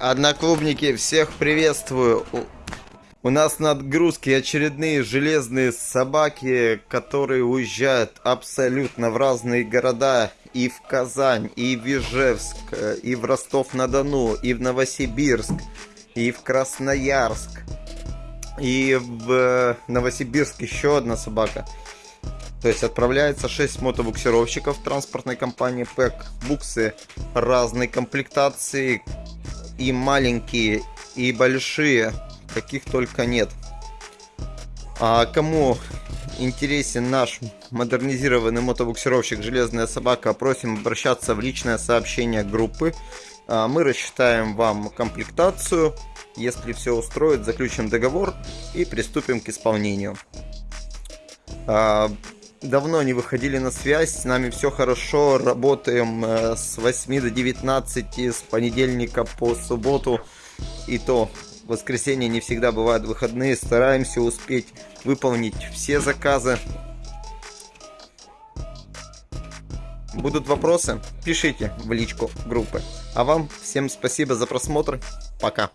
Одноклубники, всех приветствую. У, нас на отгрузке очередные железные собаки, которые уезжают абсолютно в разные города. И в Казань, и в Ижевск, и в Ростов-на-Дону, и в Новосибирск, и в Красноярск. И в Новосибирск еще одна собака. То есть отправляется 6 мотобуксировщиков транспортной компании ПЭК. Буксы разной комплектации. И маленькие, и большие. Каких только нет. А кому интересен наш модернизированный мотобуксировщик «Железная собака», просим обращаться в личное сообщение группы. А, мы рассчитаем вам комплектацию. Если все устроит, заключим договор и приступим к исполнению. Давно не выходили на связь, с нами все хорошо, работаем э, с 8 до 19, с понедельника по субботу, и то воскресенье не всегда бывают выходные, стараемся успеть выполнить все заказы. Будут вопросы? Пишите в личку группы. А вам всем спасибо за просмотр. Пока.